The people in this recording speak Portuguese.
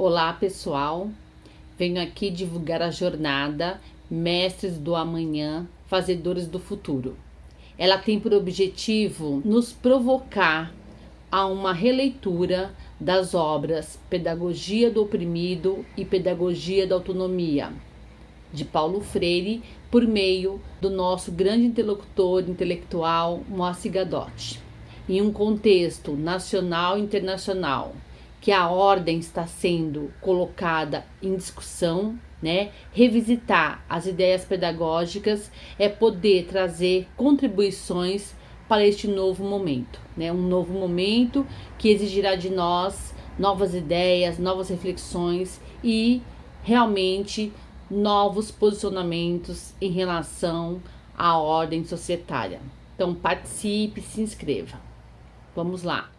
Olá pessoal, venho aqui divulgar a jornada Mestres do Amanhã, Fazedores do Futuro. Ela tem por objetivo nos provocar a uma releitura das obras Pedagogia do Oprimido e Pedagogia da Autonomia, de Paulo Freire, por meio do nosso grande interlocutor intelectual Moacir Gadotti, em um contexto nacional e internacional que a ordem está sendo colocada em discussão, né? Revisitar as ideias pedagógicas é poder trazer contribuições para este novo momento, né? Um novo momento que exigirá de nós novas ideias, novas reflexões e realmente novos posicionamentos em relação à ordem societária. Então participe, se inscreva. Vamos lá.